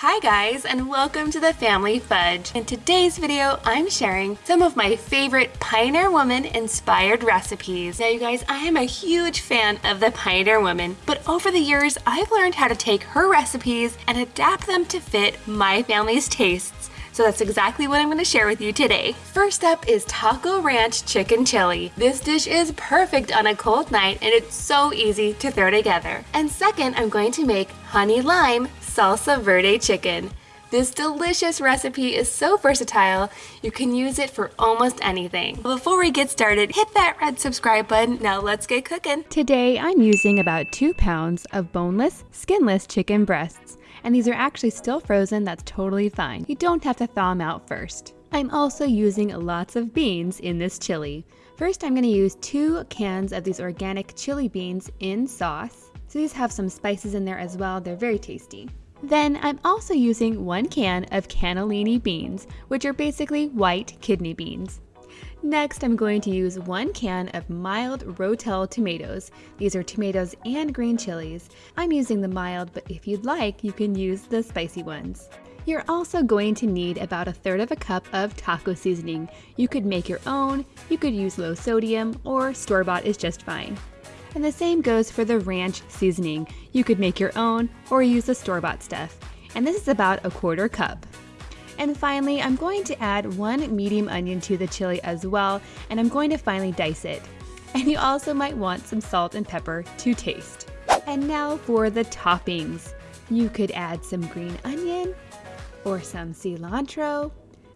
Hi guys and welcome to the Family Fudge. In today's video, I'm sharing some of my favorite Pioneer Woman inspired recipes. Now you guys, I am a huge fan of the Pioneer Woman, but over the years, I've learned how to take her recipes and adapt them to fit my family's tastes. So that's exactly what I'm going to share with you today. First up is Taco Ranch Chicken Chili. This dish is perfect on a cold night and it's so easy to throw together. And second, I'm going to make Honey Lime Salsa Verde Chicken. This delicious recipe is so versatile, you can use it for almost anything. Before we get started, hit that red subscribe button. Now let's get cooking. Today I'm using about two pounds of boneless, skinless chicken breasts and these are actually still frozen, that's totally fine. You don't have to thaw them out first. I'm also using lots of beans in this chili. First I'm going to use two cans of these organic chili beans in sauce. So these have some spices in there as well, they're very tasty. Then I'm also using one can of cannellini beans, which are basically white kidney beans. Next, I'm going to use one can of mild Rotel tomatoes. These are tomatoes and green chilies. I'm using the mild, but if you'd like, you can use the spicy ones. You're also going to need about a third of a cup of taco seasoning. You could make your own, you could use low sodium, or store-bought is just fine. And the same goes for the ranch seasoning. You could make your own or use the store-bought stuff. And this is about a quarter cup. And finally, I'm going to add one medium onion to the chili as well, and I'm going to finally dice it. And you also might want some salt and pepper to taste. And now for the toppings. You could add some green onion or some cilantro.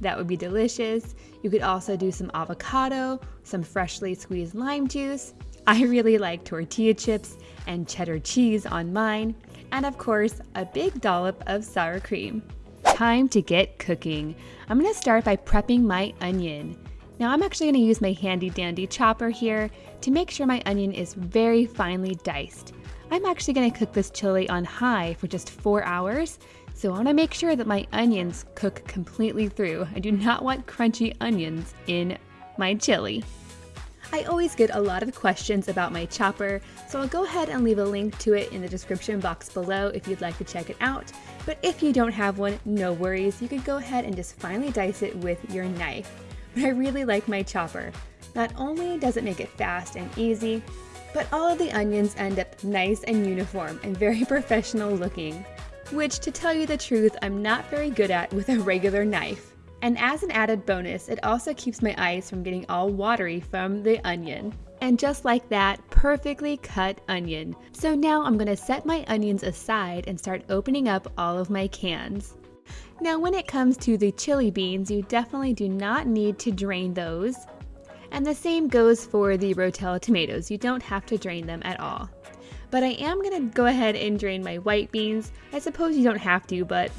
That would be delicious. You could also do some avocado, some freshly squeezed lime juice. I really like tortilla chips and cheddar cheese on mine. And of course, a big dollop of sour cream time to get cooking. I'm gonna start by prepping my onion. Now I'm actually gonna use my handy dandy chopper here to make sure my onion is very finely diced. I'm actually gonna cook this chili on high for just four hours, so I wanna make sure that my onions cook completely through. I do not want crunchy onions in my chili. I always get a lot of questions about my chopper, so I'll go ahead and leave a link to it in the description box below if you'd like to check it out. But if you don't have one, no worries, you could go ahead and just finely dice it with your knife. But I really like my chopper. Not only does it make it fast and easy, but all of the onions end up nice and uniform and very professional looking. Which, to tell you the truth, I'm not very good at with a regular knife. And as an added bonus, it also keeps my eyes from getting all watery from the onion. And just like that, perfectly cut onion. So now I'm gonna set my onions aside and start opening up all of my cans. Now when it comes to the chili beans, you definitely do not need to drain those. And the same goes for the Rotel tomatoes, you don't have to drain them at all. But I am gonna go ahead and drain my white beans. I suppose you don't have to, but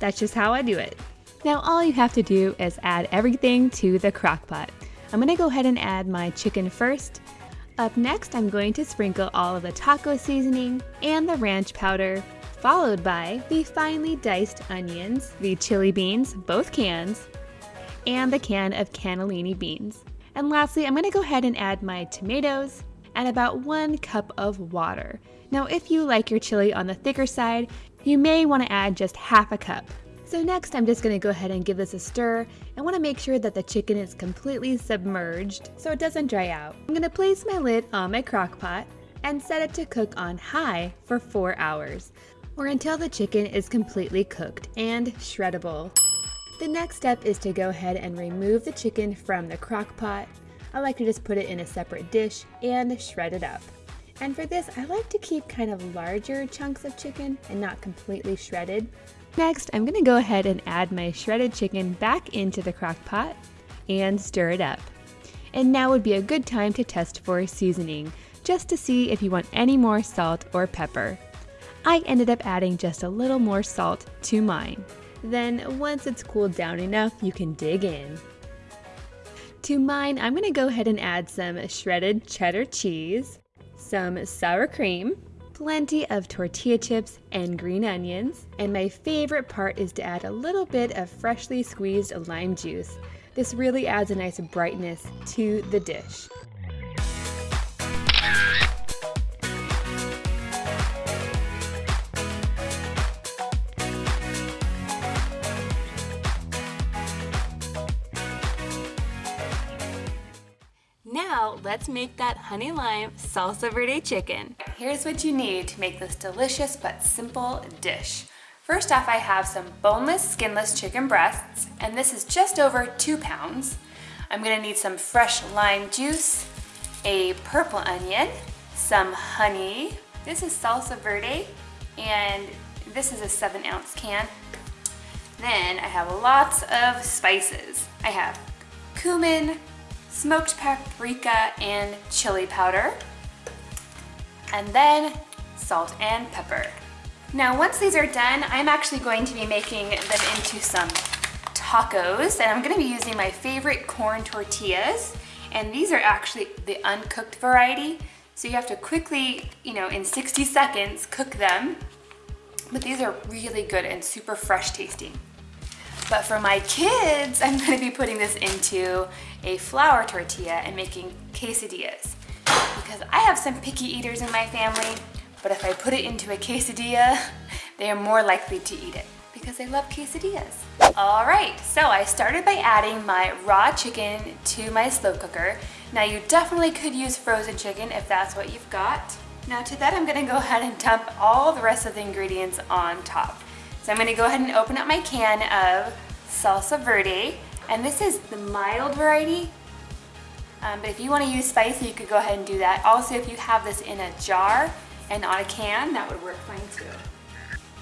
that's just how I do it. Now all you have to do is add everything to the crock pot. I'm gonna go ahead and add my chicken first. Up next, I'm going to sprinkle all of the taco seasoning and the ranch powder, followed by the finely diced onions, the chili beans, both cans, and the can of cannellini beans. And lastly, I'm gonna go ahead and add my tomatoes and about one cup of water. Now, if you like your chili on the thicker side, you may wanna add just half a cup. So next I'm just going to go ahead and give this a stir I want to make sure that the chicken is completely submerged so it doesn't dry out. I'm going to place my lid on my crock pot and set it to cook on high for 4 hours or until the chicken is completely cooked and shreddable. The next step is to go ahead and remove the chicken from the crock pot. I like to just put it in a separate dish and shred it up. And for this, I like to keep kind of larger chunks of chicken and not completely shredded. Next, I'm gonna go ahead and add my shredded chicken back into the crock pot and stir it up. And now would be a good time to test for seasoning, just to see if you want any more salt or pepper. I ended up adding just a little more salt to mine. Then once it's cooled down enough, you can dig in. To mine, I'm gonna go ahead and add some shredded cheddar cheese, some sour cream, plenty of tortilla chips and green onions, and my favorite part is to add a little bit of freshly squeezed lime juice. This really adds a nice brightness to the dish. Now let's make that honey lime salsa verde chicken. Here's what you need to make this delicious but simple dish. First off, I have some boneless, skinless chicken breasts, and this is just over two pounds. I'm gonna need some fresh lime juice, a purple onion, some honey. This is salsa verde, and this is a seven ounce can. Then I have lots of spices. I have cumin, smoked paprika, and chili powder. And then salt and pepper. Now once these are done, I'm actually going to be making them into some tacos and I'm gonna be using my favorite corn tortillas and these are actually the uncooked variety so you have to quickly, you know, in 60 seconds cook them but these are really good and super fresh tasting. But for my kids, I'm gonna be putting this into a flour tortilla and making quesadillas because I have some picky eaters in my family but if I put it into a quesadilla, they are more likely to eat it because they love quesadillas. All right, so I started by adding my raw chicken to my slow cooker. Now you definitely could use frozen chicken if that's what you've got. Now to that, I'm gonna go ahead and dump all the rest of the ingredients on top. So I'm gonna go ahead and open up my can of salsa verde, and this is the mild variety. Um, but if you wanna use spicy, you could go ahead and do that. Also, if you have this in a jar, and on a can, that would work fine too.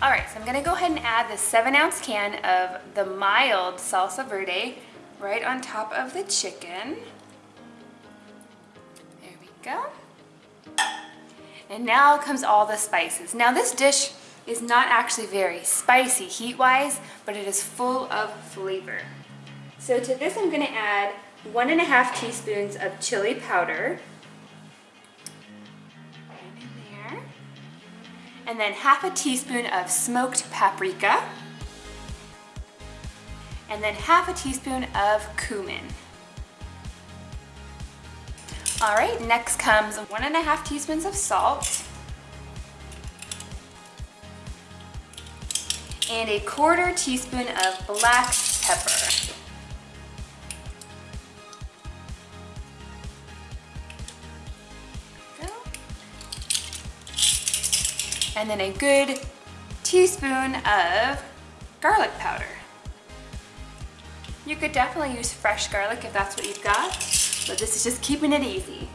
All right, so I'm gonna go ahead and add the seven ounce can of the mild salsa verde right on top of the chicken. There we go. And now comes all the spices. Now this dish is not actually very spicy heat-wise, but it is full of flavor. So to this I'm gonna add one and a half teaspoons of chili powder, and then half a teaspoon of smoked paprika, and then half a teaspoon of cumin. All right, next comes one and a half teaspoons of salt, and a quarter teaspoon of black pepper. And then a good teaspoon of garlic powder. You could definitely use fresh garlic if that's what you've got, but this is just keeping it easy.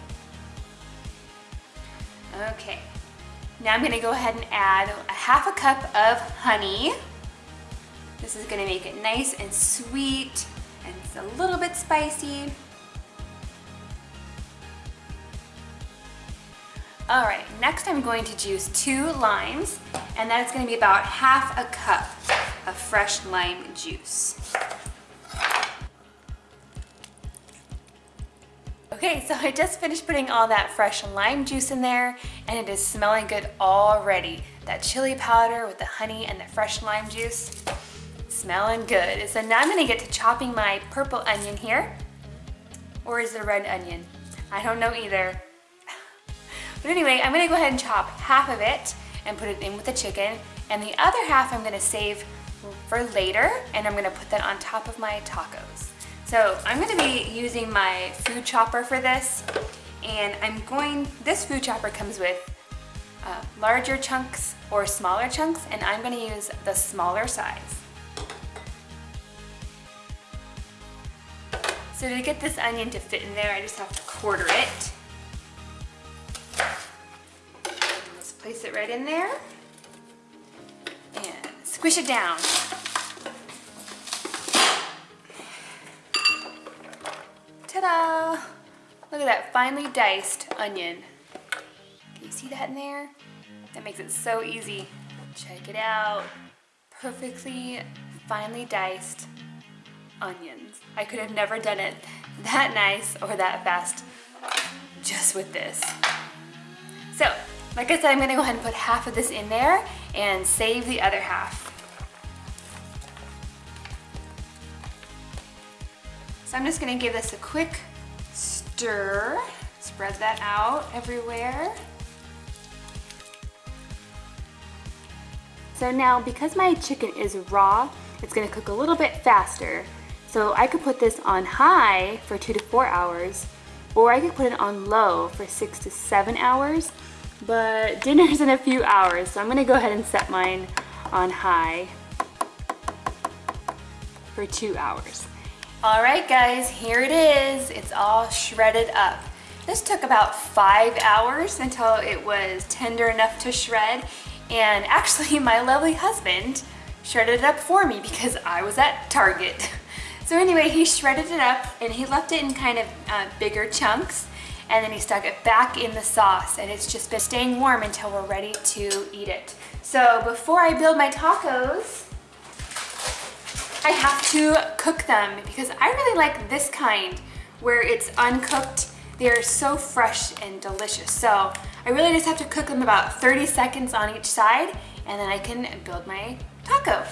Okay, now I'm gonna go ahead and add a half a cup of honey. This is gonna make it nice and sweet and it's a little bit spicy. All right, next I'm going to juice two limes, and that's gonna be about half a cup of fresh lime juice. Okay, so I just finished putting all that fresh lime juice in there, and it is smelling good already. That chili powder with the honey and the fresh lime juice, smelling good. So now I'm gonna get to chopping my purple onion here. Or is it a red onion? I don't know either. But anyway, I'm gonna go ahead and chop half of it and put it in with the chicken. And the other half I'm gonna save for later and I'm gonna put that on top of my tacos. So I'm gonna be using my food chopper for this. And I'm going, this food chopper comes with uh, larger chunks or smaller chunks and I'm gonna use the smaller size. So to get this onion to fit in there, I just have to quarter it. It right in there and squish it down. Ta-da! Look at that finely diced onion. Can you see that in there? That makes it so easy. Check it out. Perfectly finely diced onions. I could have never done it that nice or that fast just with this. So like I said, I'm gonna go ahead and put half of this in there and save the other half. So I'm just gonna give this a quick stir. Spread that out everywhere. So now, because my chicken is raw, it's gonna cook a little bit faster. So I could put this on high for two to four hours or I could put it on low for six to seven hours, but dinner's in a few hours, so I'm gonna go ahead and set mine on high for two hours. All right, guys, here it is. It's all shredded up. This took about five hours until it was tender enough to shred. And actually, my lovely husband shredded it up for me because I was at Target. So anyway, he shredded it up and he left it in kind of uh, bigger chunks and then he stuck it back in the sauce and it's just been staying warm until we're ready to eat it. So before I build my tacos, I have to cook them because I really like this kind where it's uncooked. They're so fresh and delicious. So I really just have to cook them about 30 seconds on each side and then I can build my taco.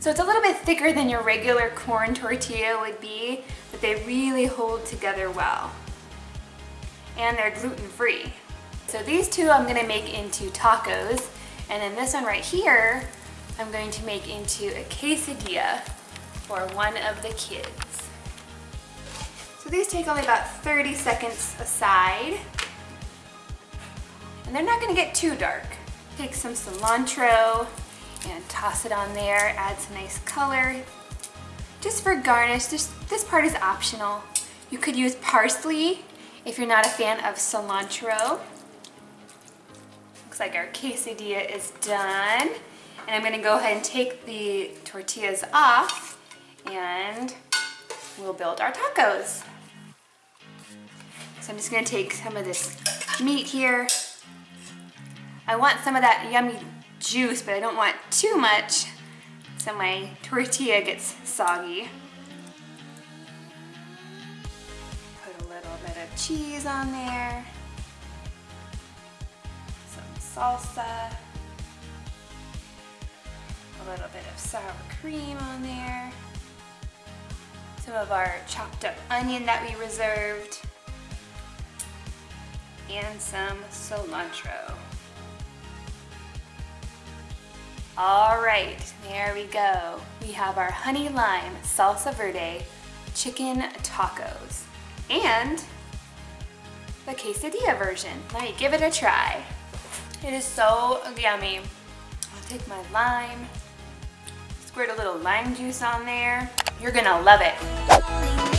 So it's a little bit thicker than your regular corn tortilla would be, but they really hold together well. And they're gluten-free. So these two I'm gonna make into tacos, and then this one right here, I'm going to make into a quesadilla for one of the kids. So these take only about 30 seconds aside. And they're not gonna get too dark. Take some cilantro, and toss it on there, add some nice color. Just for garnish, this, this part is optional. You could use parsley if you're not a fan of cilantro. Looks like our quesadilla is done. And I'm gonna go ahead and take the tortillas off and we'll build our tacos. So I'm just gonna take some of this meat here. I want some of that yummy juice, but I don't want too much so my tortilla gets soggy. Cheese on there, some salsa, a little bit of sour cream on there, some of our chopped up onion that we reserved, and some cilantro. All right, there we go. We have our honey lime salsa verde chicken tacos. And the quesadilla version. Me give it a try. It is so yummy. I'll take my lime, squirt a little lime juice on there. You're gonna love it.